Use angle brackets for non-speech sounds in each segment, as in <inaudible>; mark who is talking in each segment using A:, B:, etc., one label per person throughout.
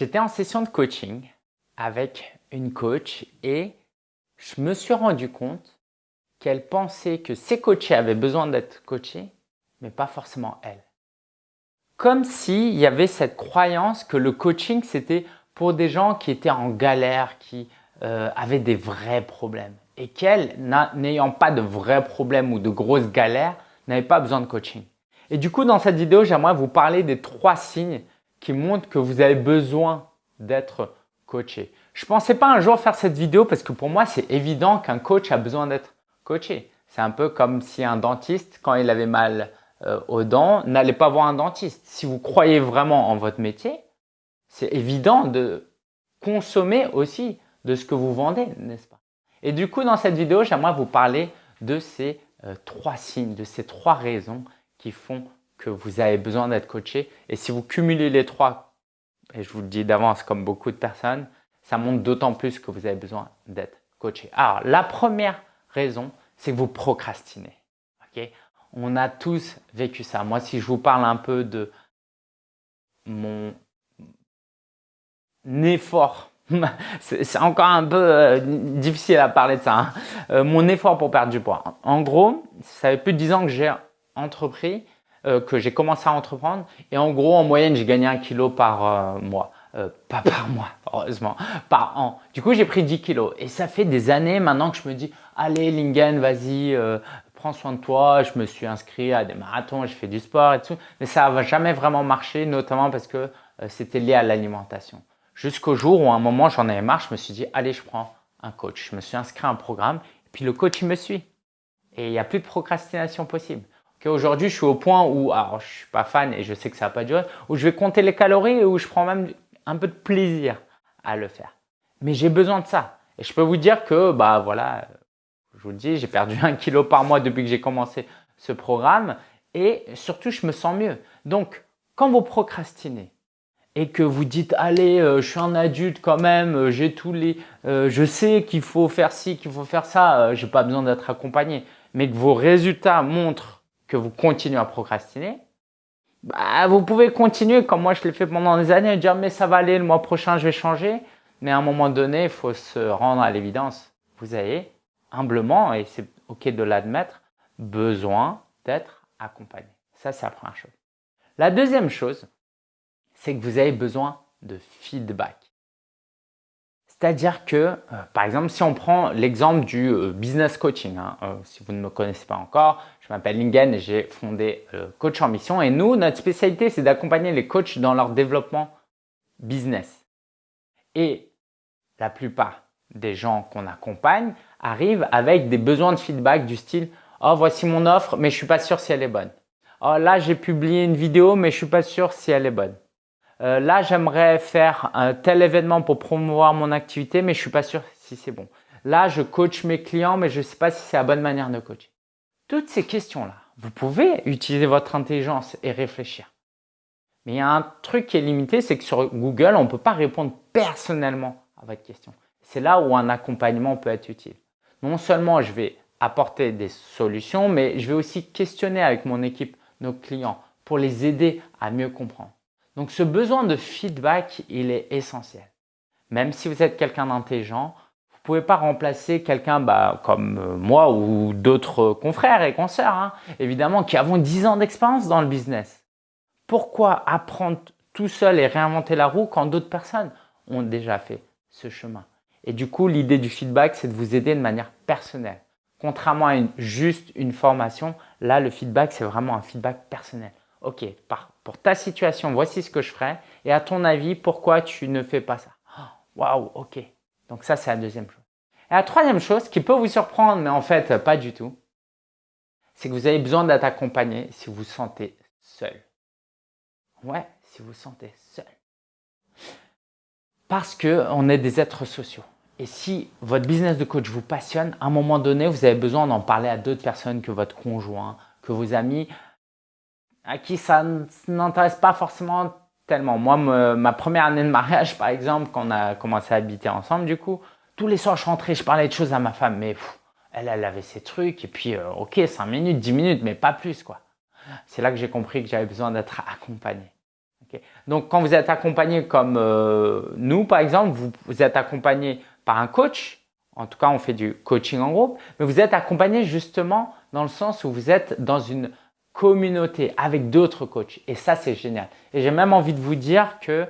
A: J'étais en session de coaching avec une coach et je me suis rendu compte qu'elle pensait que ses coachés avaient besoin d'être coachés, mais pas forcément elle. Comme s'il y avait cette croyance que le coaching, c'était pour des gens qui étaient en galère, qui euh, avaient des vrais problèmes. Et qu'elle, n'ayant pas de vrais problèmes ou de grosses galères, n'avait pas besoin de coaching. Et du coup, dans cette vidéo, j'aimerais vous parler des trois signes qui montrent que vous avez besoin d'être coaché. Je ne pensais pas un jour faire cette vidéo parce que pour moi, c'est évident qu'un coach a besoin d'être coaché. C'est un peu comme si un dentiste, quand il avait mal euh, aux dents, n'allait pas voir un dentiste. Si vous croyez vraiment en votre métier, c'est évident de consommer aussi de ce que vous vendez, n'est-ce pas? Et du coup, dans cette vidéo, j'aimerais vous parler de ces euh, trois signes, de ces trois raisons qui font que vous avez besoin d'être coaché. Et si vous cumulez les trois, et je vous le dis d'avance comme beaucoup de personnes, ça montre d'autant plus que vous avez besoin d'être coaché. Alors, la première raison, c'est que vous procrastinez. ok? On a tous vécu ça. Moi, si je vous parle un peu de mon effort, <laughs> c'est encore un peu euh, difficile à parler de ça, hein. euh, mon effort pour perdre du poids. En gros, ça fait plus de 10 ans que j'ai entrepris, euh, que j'ai commencé à entreprendre et en gros, en moyenne, j'ai gagné un kilo par mois. pas par mois, heureusement, par an. Du coup, j'ai pris 10 kilos et ça fait des années maintenant que je me dis « Allez, Lingen, vas-y, prends soin de toi. » Je me suis inscrit à des marathons, j'ai fait du sport et tout. Mais ça n'a jamais vraiment marché, notamment parce que c'était lié à l'alimentation. Jusqu'au jour où à un moment, j'en avais marre, je me suis dit, allez, je prends un coach. Je me suis inscrit à un programme, et puis le coach, il me suit. Et il n'y a plus de procrastination possible. Aujourd'hui, je suis au point où, alors je suis pas fan et je sais que ça va pas durer, où je vais compter les calories et où je prends même un peu de plaisir à le faire. Mais j'ai besoin de ça. Et je peux vous dire que, bah voilà, je vous le dis, j'ai perdu un kilo par mois depuis que j'ai commencé ce programme et surtout, je me sens mieux. Donc, quand vous procrastinez, et que vous dites allez euh, je suis un adulte quand même euh, j'ai tous les euh, je sais qu'il faut faire ci qu'il faut faire ça j'ai pas besoin d'être accompagné mais que vos résultats montrent que vous continuez à procrastiner bah, vous pouvez continuer comme moi je l'ai fait pendant des années dire mais ça va aller le mois prochain je vais changer. Mais à un moment donné il faut se rendre à l'évidence. Vous avez humblement et c'est ok de l'admettre besoin d'être accompagné. Ça c'est la première chose. La deuxième chose c'est que vous avez besoin de feedback. C'est-à-dire que, euh, par exemple, si on prend l'exemple du euh, business coaching, hein, euh, si vous ne me connaissez pas encore, je m'appelle Lingen et j'ai fondé Coach en Mission. Et nous, notre spécialité, c'est d'accompagner les coachs dans leur développement business. Et la plupart des gens qu'on accompagne arrivent avec des besoins de feedback du style « Oh, voici mon offre, mais je suis pas sûr si elle est bonne. Oh, là, j'ai publié une vidéo, mais je suis pas sûr si elle est bonne. Euh, là, j'aimerais faire un tel événement pour promouvoir mon activité, mais je suis pas sûr si c'est bon. Là, je coach mes clients, mais je sais pas si c'est la bonne manière de coacher. Toutes ces questions-là, vous pouvez utiliser votre intelligence et réfléchir. Mais il y a un truc qui est limité, c'est que sur Google, on ne peut pas répondre personnellement à votre question. C'est là où un accompagnement peut être utile. Non seulement je vais apporter des solutions, mais je vais aussi questionner avec mon équipe nos clients pour les aider à mieux comprendre. Donc ce besoin de feedback, il est essentiel. Même si vous êtes quelqu'un d'intelligent, vous pouvez pas remplacer quelqu'un bah, comme euh, moi ou d'autres confrères et consoeurs, hein, évidemment, qui avons 10 ans d'expérience dans le business. Pourquoi apprendre tout seul et réinventer la roue quand d'autres personnes ont déjà fait ce chemin? Et du coup, l'idée du feedback, c'est de vous aider de manière personnelle. Contrairement à juste une formation, là, le feedback, c'est vraiment un feedback personnel. Ok, pour ta situation, voici ce que je ferais. Et à ton avis, pourquoi tu ne fais pas ça? Oh, Waouh, ok. Donc ça, c'est la deuxième chose. Et la troisième chose qui peut vous surprendre, mais en fait, pas du tout, c'est que vous avez besoin d'être accompagné si vous vous sentez seul. Ouais, si vous vous sentez seul. Parce qu'on est des êtres sociaux. Et si votre business de coach vous passionne, à un moment donné, vous avez besoin d'en parler à d'autres personnes que votre conjoint, que vos amis, à qui ça n'intéresse pas forcément tellement. Moi, ma première année de mariage, par exemple, quand on a commencé à habiter ensemble, du coup, tous les soirs, je rentrais, je parlais de choses à ma femme, mais elle, elle avait ses trucs, et puis, euh, ok, 5 minutes, 10 minutes, mais pas plus, quoi. C'est là que j'ai compris que j'avais besoin d'être accompagné. Donc, quand vous êtes accompagné comme euh, nous, par exemple, vous, vous êtes accompagné par un coach. En tout cas, on fait du coaching en groupe. Mais vous êtes accompagné justement dans le sens où vous êtes dans une communauté avec d'autres coachs. Et ça, c'est génial. Et j'ai même envie de vous dire que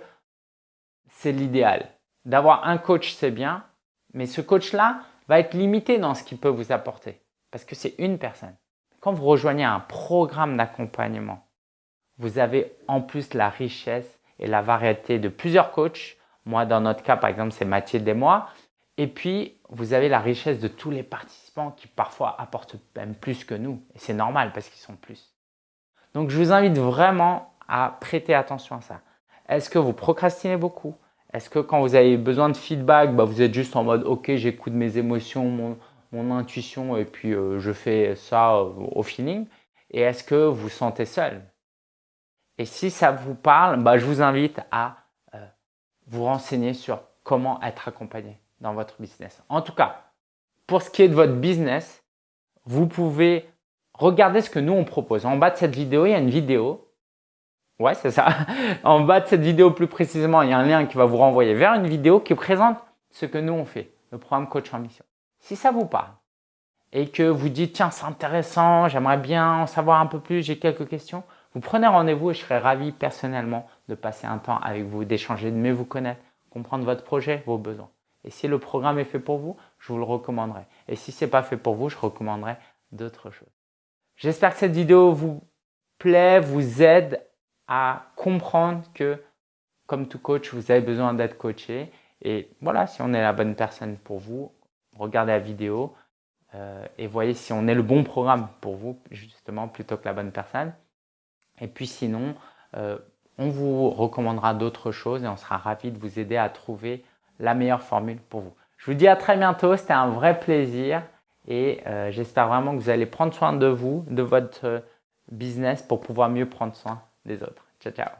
A: c'est l'idéal. D'avoir un coach, c'est bien. Mais ce coach-là va être limité dans ce qu'il peut vous apporter. Parce que c'est une personne. Quand vous rejoignez un programme d'accompagnement, vous avez en plus la richesse et la variété de plusieurs coachs. Moi, dans notre cas, par exemple, c'est Mathilde et moi. Et puis, vous avez la richesse de tous les participants qui parfois apportent même plus que nous. Et c'est normal parce qu'ils sont plus. Donc, je vous invite vraiment à prêter attention à ça. Est-ce que vous procrastinez beaucoup? Est-ce que quand vous avez besoin de feedback, bah, vous êtes juste en mode « Ok, j'écoute mes émotions, mon, intuition et puis euh, je fais ça euh, au feeling » Et est-ce que vous sentez seul? Et si ça vous parle, bah, je vous invite à euh, vous renseigner sur comment être accompagné dans votre business. En tout cas, pour ce qui est de votre business, vous pouvez regarder ce que nous on propose. En bas de cette vidéo, il y a une vidéo. Ouais, c'est ça. <laughs> en bas de cette vidéo, plus précisément, il y a un lien qui va vous renvoyer vers une vidéo qui présente ce que nous on fait, le programme Coach en Mission. Si ça vous parle et que vous dites, tiens, c'est intéressant, j'aimerais bien en savoir un peu plus, j'ai quelques questions, vous prenez rendez-vous et je serai ravi personnellement de passer un temps avec vous, d'échanger, de mieux vous connaître, comprendre votre projet, vos besoins. Et si le programme est fait pour vous, je vous le recommanderai. Et si ce n'est pas fait pour vous, je recommanderai d'autres choses. J'espère que cette vidéo vous plaît, vous aide à comprendre que, comme tout coach, vous avez besoin d'être coaché. Et voilà, si on est la bonne personne pour vous, regardez la vidéo euh, et voyez si on est le bon programme pour vous, justement, plutôt que la bonne personne. Et puis sinon, euh, on vous recommandera d'autres choses et on sera ravi de vous aider à trouver la meilleure formule pour vous. Je vous dis à très bientôt, c'était un vrai plaisir et euh, j'espère vraiment que vous allez prendre soin de vous, de votre euh, business pour pouvoir mieux prendre soin des autres. Ciao, ciao